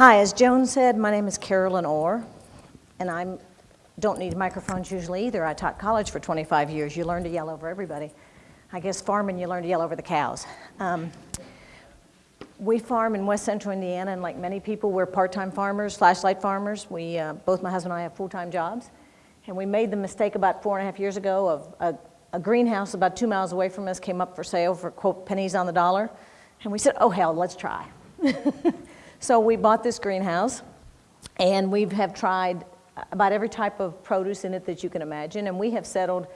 Hi, as Joan said, my name is Carolyn Orr, and I don't need microphones usually either. I taught college for 25 years. You learn to yell over everybody. I guess farming, you learn to yell over the cows. Um, we farm in west central Indiana, and like many people, we're part-time farmers, flashlight farmers. We, uh, both my husband and I have full-time jobs. And we made the mistake about four and a half years ago of a, a greenhouse about two miles away from us came up for sale for, quote, pennies on the dollar. And we said, oh, hell, let's try. so we bought this greenhouse, and we have tried about every type of produce in it that you can imagine, and we have settled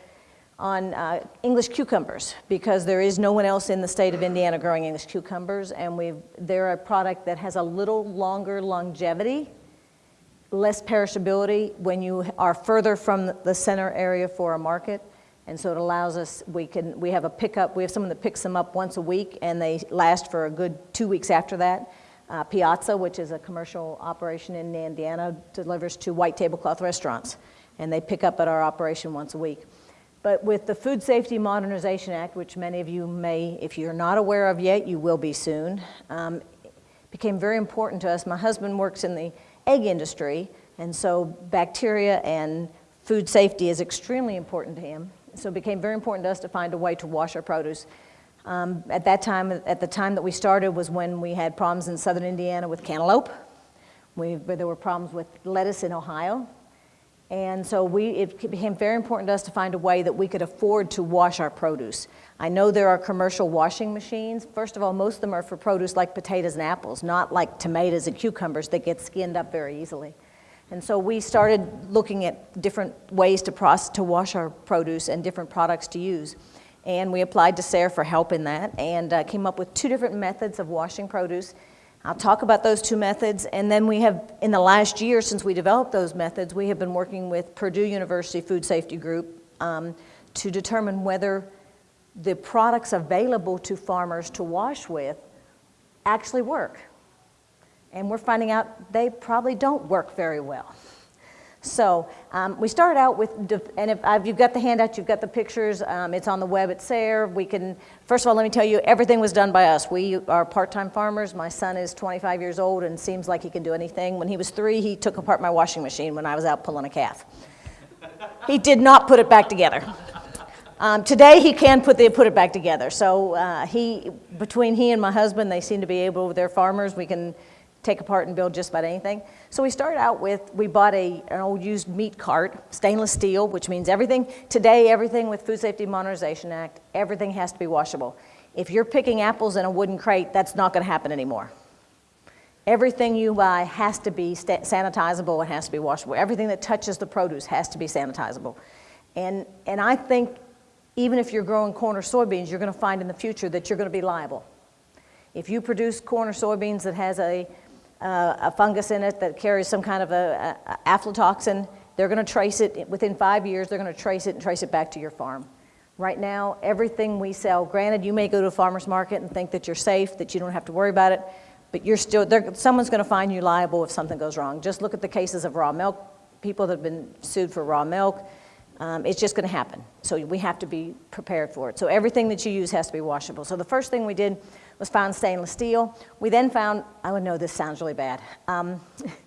on uh, English cucumbers because there is no one else in the state of Indiana growing English cucumbers and we they're a product that has a little longer longevity, less perishability when you are further from the center area for a market. And so it allows us, we can, we have a pickup, we have someone that picks them up once a week and they last for a good two weeks after that. Uh, Piazza, which is a commercial operation in Indiana, delivers to white tablecloth restaurants. And they pick up at our operation once a week. But with the Food Safety Modernization Act, which many of you may, if you're not aware of yet, you will be soon, um, became very important to us. My husband works in the egg industry, and so bacteria and food safety is extremely important to him. So it became very important to us to find a way to wash our produce. Um, at that time, at the time that we started was when we had problems in southern Indiana with cantaloupe. We, there were problems with lettuce in Ohio. And so we, it became very important to us to find a way that we could afford to wash our produce. I know there are commercial washing machines. First of all, most of them are for produce like potatoes and apples, not like tomatoes and cucumbers that get skinned up very easily. And so we started looking at different ways to, process, to wash our produce and different products to use. And we applied to SARE for help in that and uh, came up with two different methods of washing produce I'll talk about those two methods, and then we have, in the last year since we developed those methods, we have been working with Purdue University Food Safety Group um, to determine whether the products available to farmers to wash with actually work. And we're finding out they probably don't work very well. So um, we started out with, and if, if, you've got the handout, you've got the pictures, um, it's on the web at SARE. We can, first of all, let me tell you, everything was done by us. We are part-time farmers. My son is 25 years old and seems like he can do anything. When he was three, he took apart my washing machine when I was out pulling a calf. he did not put it back together. Um, today he can put, the, put it back together. So uh, he, between he and my husband, they seem to be able, they're farmers, we can take apart and build just about anything. So we started out with, we bought a, an old used meat cart, stainless steel, which means everything, today everything with Food Safety Modernization Act, everything has to be washable. If you're picking apples in a wooden crate, that's not gonna happen anymore. Everything you buy has to be sanitizable and has to be washable. Everything that touches the produce has to be sanitizable. And, and I think even if you're growing corn or soybeans, you're gonna find in the future that you're gonna be liable. If you produce corn or soybeans that has a uh, a fungus in it that carries some kind of a, a aflatoxin, they're going to trace it within five years, they're going to trace it and trace it back to your farm. Right now, everything we sell, granted, you may go to a farmer's market and think that you're safe, that you don't have to worry about it, but you're still, someone's going to find you liable if something goes wrong. Just look at the cases of raw milk, people that have been sued for raw milk. Um, it's just going to happen. So we have to be prepared for it. So everything that you use has to be washable. So the first thing we did was found stainless steel. We then found, I would know this sounds really bad, um,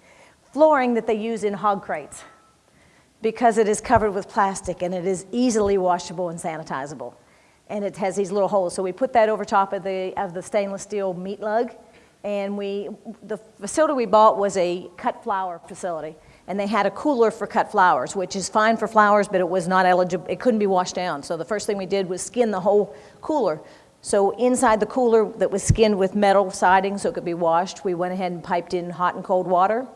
flooring that they use in hog crates because it is covered with plastic and it is easily washable and sanitizable. And it has these little holes. So we put that over top of the, of the stainless steel meat lug. And we, the facility we bought was a cut flower facility. And they had a cooler for cut flowers, which is fine for flowers, but it was not eligible, it couldn't be washed down. So the first thing we did was skin the whole cooler so inside the cooler that was skinned with metal siding so it could be washed, we went ahead and piped in hot and cold water.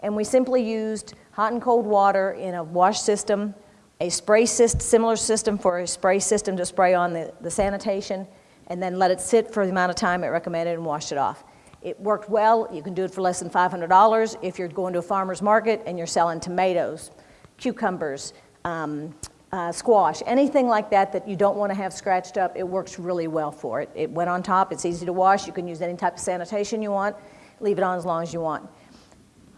And we simply used hot and cold water in a wash system, a spray system, similar system for a spray system to spray on the, the sanitation, and then let it sit for the amount of time it recommended and washed it off. It worked well. You can do it for less than $500 if you're going to a farmer's market and you're selling tomatoes, cucumbers, um, uh, squash, anything like that that you don't want to have scratched up, it works really well for it. It went on top, it's easy to wash, you can use any type of sanitation you want, leave it on as long as you want.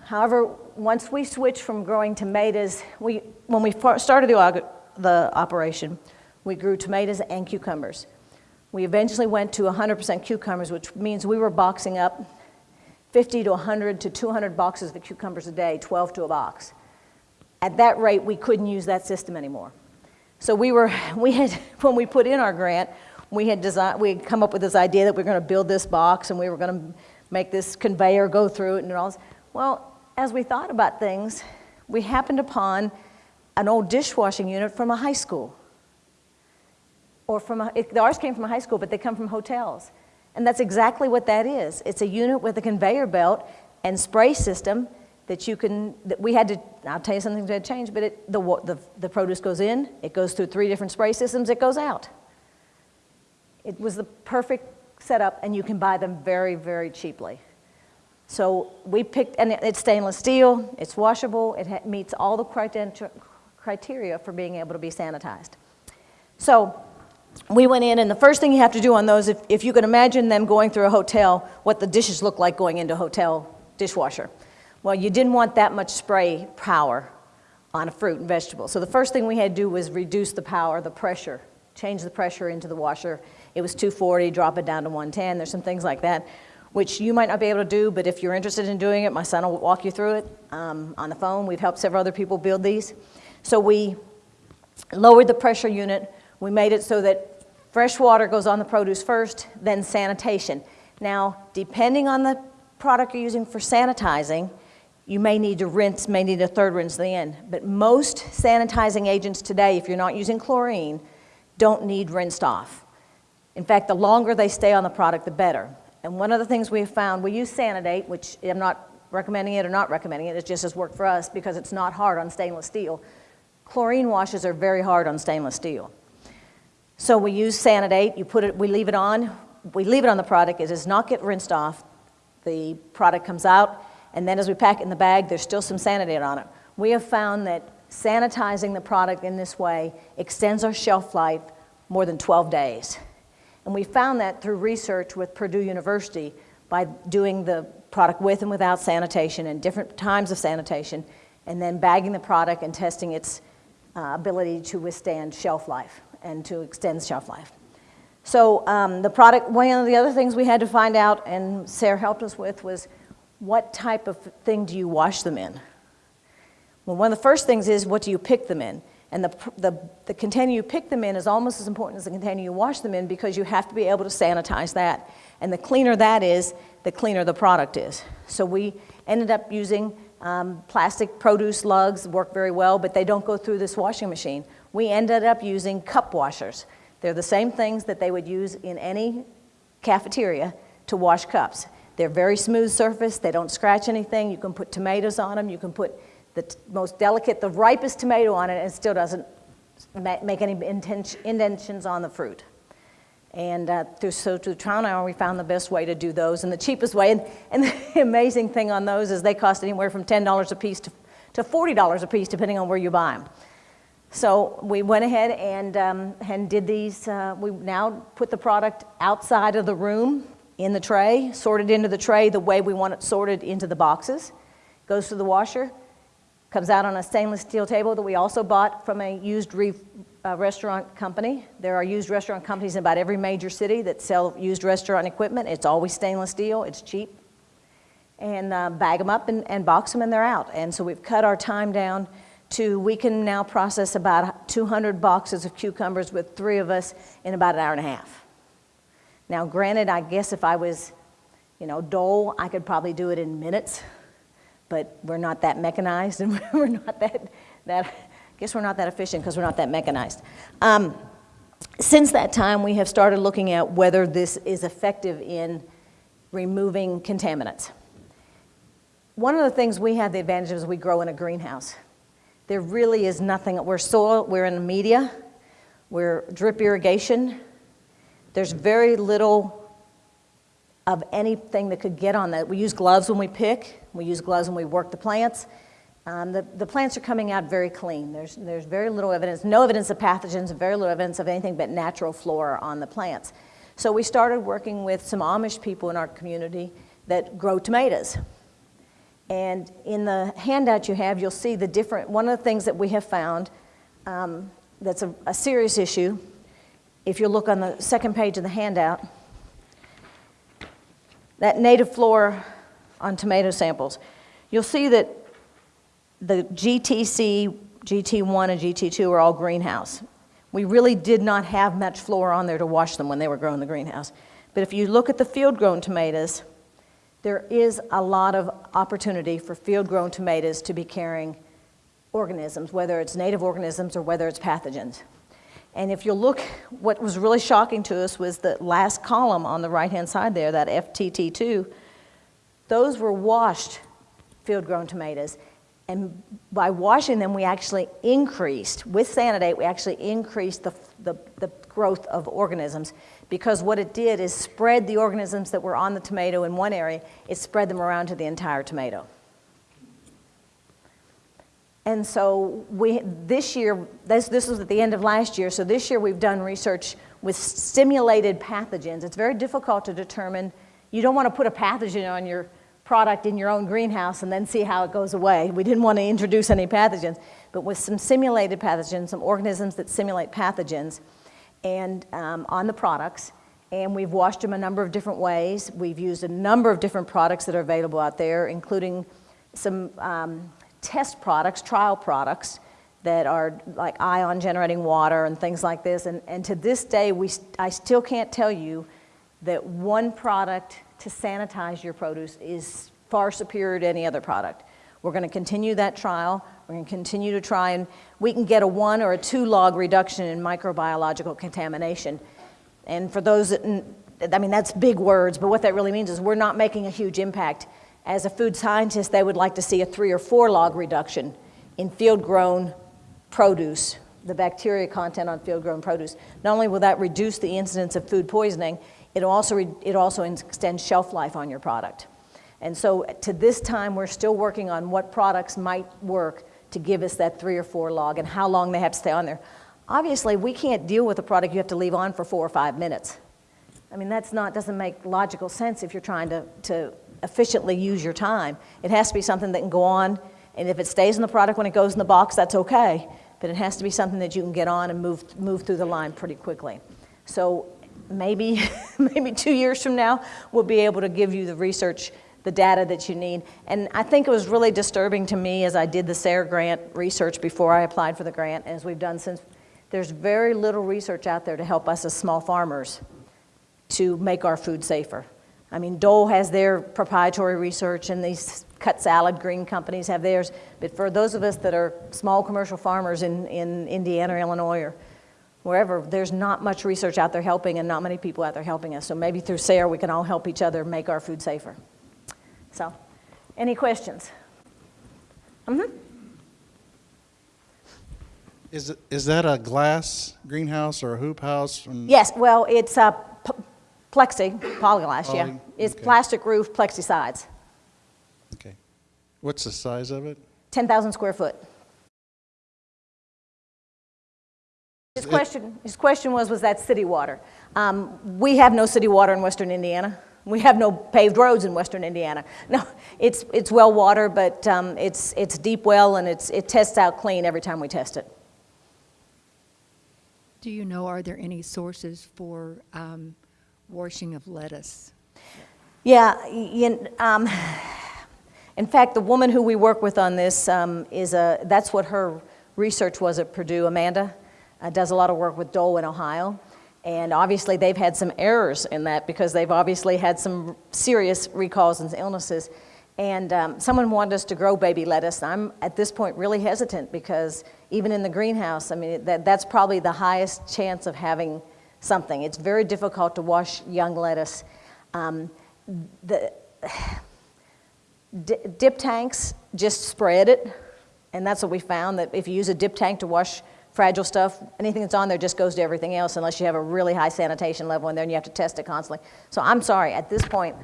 However, once we switched from growing tomatoes, we, when we started the, the operation, we grew tomatoes and cucumbers. We eventually went to 100% cucumbers, which means we were boxing up 50 to 100 to 200 boxes of cucumbers a day, 12 to a box. At that rate, we couldn't use that system anymore. So we were, we had, when we put in our grant, we had designed, we had come up with this idea that we are going to build this box and we were going to make this conveyor go through it and all this. Well, as we thought about things, we happened upon an old dishwashing unit from a high school. Or from a, it, ours came from a high school, but they come from hotels. And that's exactly what that is. It's a unit with a conveyor belt and spray system that you can, that we had to, I'll tell you something that changed, but it, the, the, the produce goes in, it goes through three different spray systems, it goes out. It was the perfect setup, and you can buy them very, very cheaply. So we picked, and it's stainless steel, it's washable, it meets all the criteria for being able to be sanitized. So we went in, and the first thing you have to do on those, if, if you can imagine them going through a hotel, what the dishes look like going into a hotel dishwasher. Well, you didn't want that much spray power on a fruit and vegetable. So the first thing we had to do was reduce the power, the pressure, change the pressure into the washer. It was 240, drop it down to 110. There's some things like that, which you might not be able to do, but if you're interested in doing it, my son will walk you through it um, on the phone. We've helped several other people build these. So we lowered the pressure unit. We made it so that Fresh water goes on the produce first, then sanitation. Now, depending on the product you're using for sanitizing, you may need to rinse, may need a third rinse at the end. But most sanitizing agents today, if you're not using chlorine, don't need rinsed off. In fact, the longer they stay on the product, the better. And one of the things we've found, we use Sanidate, which I'm not recommending it or not recommending it, it just has worked for us because it's not hard on stainless steel. Chlorine washes are very hard on stainless steel. So we use Sanidate, you put it, we leave it on, we leave it on the product, it does not get rinsed off. The product comes out, and then as we pack it in the bag, there's still some Sanidate on it. We have found that sanitizing the product in this way extends our shelf life more than 12 days. And we found that through research with Purdue University by doing the product with and without sanitation and different times of sanitation, and then bagging the product and testing its uh, ability to withstand shelf life and to extend shelf life. So um, the product, one of the other things we had to find out, and SARE helped us with, was what type of thing do you wash them in? Well, one of the first things is what do you pick them in? And the, the, the container you pick them in is almost as important as the container you wash them in because you have to be able to sanitize that. And the cleaner that is, the cleaner the product is. So we ended up using um, plastic produce lugs, work very well, but they don't go through this washing machine we ended up using cup washers. They're the same things that they would use in any cafeteria to wash cups. They're very smooth surface, they don't scratch anything, you can put tomatoes on them, you can put the most delicate, the ripest tomato on it and it still doesn't make any indentions on the fruit. And uh, through, so through trial and error, we found the best way to do those and the cheapest way. And, and the amazing thing on those is they cost anywhere from $10 a piece to, to $40 a piece, depending on where you buy them. So we went ahead and, um, and did these, uh, we now put the product outside of the room in the tray, sorted into the tray the way we want it sorted into the boxes, goes to the washer, comes out on a stainless steel table that we also bought from a used uh, restaurant company. There are used restaurant companies in about every major city that sell used restaurant equipment. It's always stainless steel, it's cheap. And uh, bag them up and, and box them and they're out. And so we've cut our time down to we can now process about 200 boxes of cucumbers with three of us in about an hour and a half. Now, granted, I guess if I was, you know, Dole, I could probably do it in minutes, but we're not that mechanized and we're not that, that I guess we're not that efficient because we're not that mechanized. Um, since that time, we have started looking at whether this is effective in removing contaminants. One of the things we have the advantage of is we grow in a greenhouse. There really is nothing. We're soil, we're in media, we're drip irrigation. There's very little of anything that could get on that. We use gloves when we pick. We use gloves when we work the plants. Um, the, the plants are coming out very clean. There's, there's very little evidence, no evidence of pathogens, very little evidence of anything but natural flora on the plants. So we started working with some Amish people in our community that grow tomatoes. And in the handout you have, you'll see the different, one of the things that we have found um, that's a, a serious issue, if you look on the second page of the handout, that native flora on tomato samples, you'll see that the GTC, GT1, and GT2 are all greenhouse. We really did not have much flora on there to wash them when they were grown in the greenhouse. But if you look at the field-grown tomatoes, there is a lot of opportunity for field-grown tomatoes to be carrying organisms, whether it's native organisms or whether it's pathogens. And if you look, what was really shocking to us was the last column on the right-hand side there, that FTT2, those were washed field-grown tomatoes. And by washing them, we actually increased, with Sanidate, we actually increased the, the, the, growth of organisms because what it did is spread the organisms that were on the tomato in one area, it spread them around to the entire tomato. And so we, this year, this, this was at the end of last year, so this year we've done research with stimulated pathogens. It's very difficult to determine, you don't want to put a pathogen on your product in your own greenhouse and then see how it goes away. We didn't want to introduce any pathogens, but with some simulated pathogens, some organisms that simulate pathogens, and um, on the products, and we've washed them a number of different ways. We've used a number of different products that are available out there, including some um, test products, trial products, that are like ion generating water and things like this. And, and to this day, we, I still can't tell you that one product to sanitize your produce is far superior to any other product. We're going to continue that trial. We're going to continue to try and we can get a one or a two log reduction in microbiological contamination. And for those that, I mean, that's big words, but what that really means is we're not making a huge impact as a food scientist, they would like to see a three or four log reduction in field-grown produce, the bacteria content on field-grown produce. Not only will that reduce the incidence of food poisoning, it also, it also extends shelf life on your product. And so to this time, we're still working on what products might work to give us that three or four log and how long they have to stay on there. Obviously, we can't deal with a product you have to leave on for four or five minutes. I mean, that's not, doesn't make logical sense if you're trying to, to efficiently use your time. It has to be something that can go on, and if it stays in the product when it goes in the box, that's okay. But it has to be something that you can get on and move, move through the line pretty quickly. So maybe, maybe two years from now, we'll be able to give you the research, the data that you need. And I think it was really disturbing to me as I did the SARE grant research before I applied for the grant, as we've done since, there's very little research out there to help us as small farmers to make our food safer. I mean, Dole has their proprietary research and these cut salad green companies have theirs. But for those of us that are small commercial farmers in, in Indiana or Illinois or wherever, there's not much research out there helping and not many people out there helping us. So maybe through SARE we can all help each other make our food safer. So, any questions? Mm-hmm. Is, is that a glass greenhouse or a hoop house? Yes, well, it's a Plexi, polyglass, Poly, yeah. It's okay. plastic roof, plexi sides. Okay. What's the size of it? 10,000 square foot. His question, his question was, was that city water? Um, we have no city water in western Indiana. We have no paved roads in western Indiana. No, it's, it's well water, but um, it's, it's deep well and it's, it tests out clean every time we test it. Do you know, are there any sources for um, washing of lettuce? Yeah, you, um, in fact, the woman who we work with on this um, is a, that's what her research was at Purdue, Amanda, uh, does a lot of work with Dole in Ohio. And obviously they've had some errors in that because they've obviously had some serious recalls and illnesses. And um, someone wanted us to grow baby lettuce. I'm at this point really hesitant because even in the greenhouse, I mean, that, that's probably the highest chance of having something. It's very difficult to wash young lettuce. Um, the dip tanks just spread it, and that's what we found, that if you use a dip tank to wash fragile stuff, anything that's on there just goes to everything else unless you have a really high sanitation level in there and you have to test it constantly. So I'm sorry, at this point,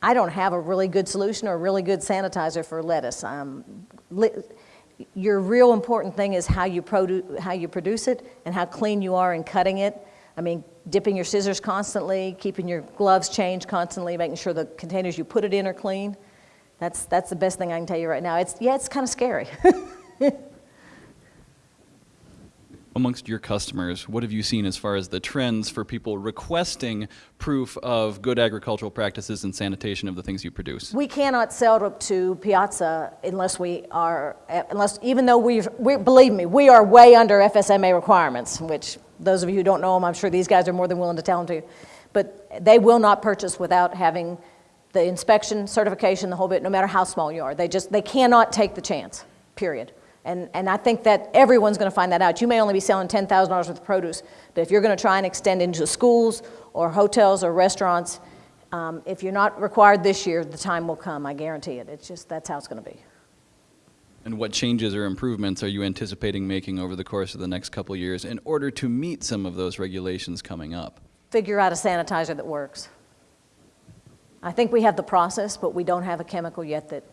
I don't have a really good solution or a really good sanitizer for lettuce. Um, your real important thing is how you, how you produce it and how clean you are in cutting it I mean, dipping your scissors constantly, keeping your gloves changed constantly, making sure the containers you put it in are clean. That's, that's the best thing I can tell you right now. It's, yeah, it's kind of scary. Amongst your customers, what have you seen as far as the trends for people requesting proof of good agricultural practices and sanitation of the things you produce? We cannot sell to, Piazza unless we are, unless, even though we've, we, believe me, we are way under FSMA requirements, which those of you who don't know them, I'm sure these guys are more than willing to tell them to. But they will not purchase without having the inspection, certification, the whole bit, no matter how small you are. They just, they cannot take the chance, period. And, and I think that everyone's going to find that out. You may only be selling $10,000 worth of produce, but if you're going to try and extend into schools or hotels or restaurants, um, if you're not required this year, the time will come, I guarantee it. It's just, that's how it's going to be. And what changes or improvements are you anticipating making over the course of the next couple years in order to meet some of those regulations coming up? Figure out a sanitizer that works. I think we have the process, but we don't have a chemical yet that,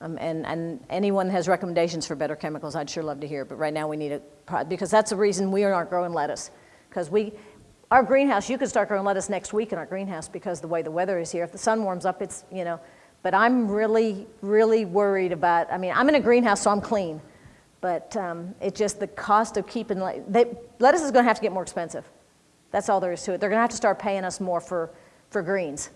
um, and, and anyone has recommendations for better chemicals, I'd sure love to hear. But right now we need a, because that's the reason we aren't growing lettuce. Because we, our greenhouse, you could start growing lettuce next week in our greenhouse because the way the weather is here. If the sun warms up, it's, you know, but I'm really, really worried about, I mean, I'm in a greenhouse, so I'm clean. But um, it's just the cost of keeping, they, lettuce is going to have to get more expensive. That's all there is to it. They're going to have to start paying us more for, for greens,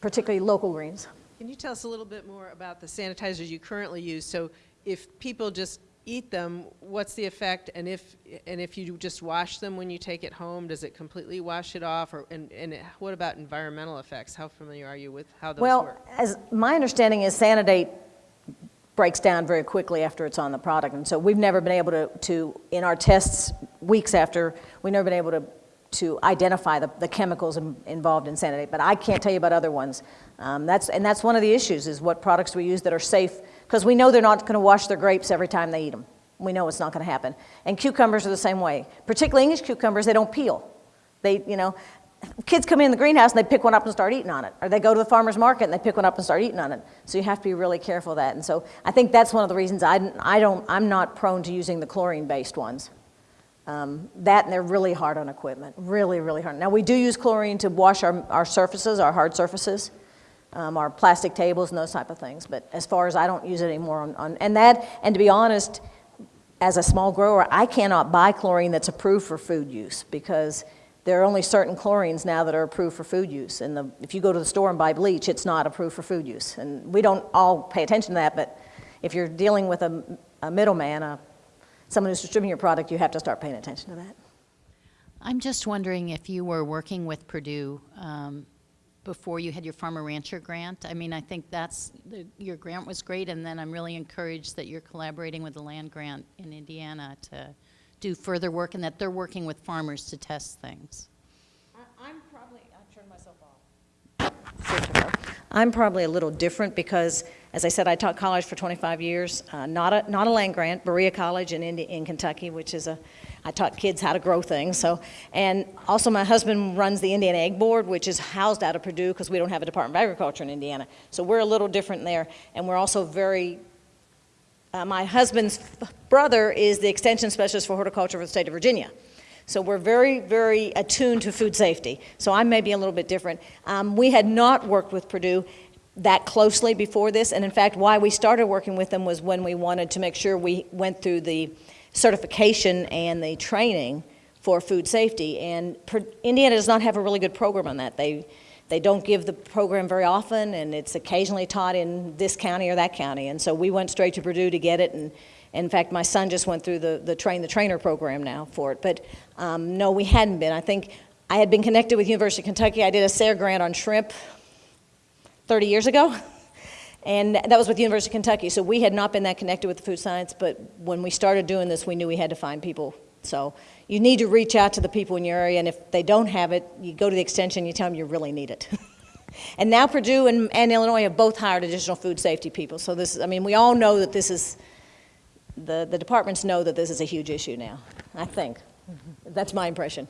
particularly local greens. Can you tell us a little bit more about the sanitizers you currently use? So if people just eat them, what's the effect? And if, and if you just wash them when you take it home, does it completely wash it off? Or, and, and what about environmental effects? How familiar are you with how those Well, work? as my understanding is Sanidate breaks down very quickly after it's on the product. And so we've never been able to, to in our tests weeks after, we've never been able to, to identify the, the chemicals in, involved in Sanidate. But I can't tell you about other ones. Um, that's, and that's one of the issues is what products we use that are safe because we know they're not going to wash their grapes every time they eat them. We know it's not going to happen. And cucumbers are the same way. Particularly English cucumbers, they don't peel. They, you know, kids come in the greenhouse and they pick one up and start eating on it. Or they go to the farmer's market and they pick one up and start eating on it. So you have to be really careful of that. And so I think that's one of the reasons I, I don't, I'm not prone to using the chlorine-based ones. Um, that and they're really hard on equipment, really, really hard. Now we do use chlorine to wash our, our surfaces, our hard surfaces, um, our plastic tables and those type of things. But as far as I don't use it anymore on, on and that, and to be honest, as a small grower, I cannot buy chlorine that's approved for food use because there are only certain chlorines now that are approved for food use. And the, if you go to the store and buy bleach, it's not approved for food use. And we don't all pay attention to that, but if you're dealing with a, a middleman, a, someone who's distributing your product, you have to start paying attention to that. I'm just wondering if you were working with Purdue um, before you had your farmer rancher grant. I mean, I think that's, the, your grant was great, and then I'm really encouraged that you're collaborating with the land grant in Indiana to do further work and that they're working with farmers to test things. I'm probably, I turned myself off. I'm probably a little different because, as I said, I taught college for 25 years. Uh, not a not a land grant, Berea College in Indi- in Kentucky, which is a I taught kids how to grow things. So, and also my husband runs the Indiana Egg Board, which is housed out of Purdue because we don't have a Department of Agriculture in Indiana. So we're a little different there, and we're also very uh, my husband's brother is the extension specialist for horticulture for the state of Virginia. So we're very, very attuned to food safety. So I may be a little bit different. Um, we had not worked with Purdue that closely before this, and in fact, why we started working with them was when we wanted to make sure we went through the certification and the training for food safety. And Pur- Indiana does not have a really good program on that. They they don't give the program very often, and it's occasionally taught in this county or that county. And so we went straight to Purdue to get it. And in fact, my son just went through the, the train the trainer program now for it. But um, no, we hadn't been. I think I had been connected with University of Kentucky. I did a SARE grant on shrimp 30 years ago. And that was with the University of Kentucky. So we had not been that connected with the food science, but when we started doing this, we knew we had to find people. So you need to reach out to the people in your area, and if they don't have it, you go to the extension, you tell them you really need it. and now Purdue and, and Illinois have both hired additional food safety people. So this, I mean, we all know that this is, the, the departments know that this is a huge issue now, I think. That's my impression.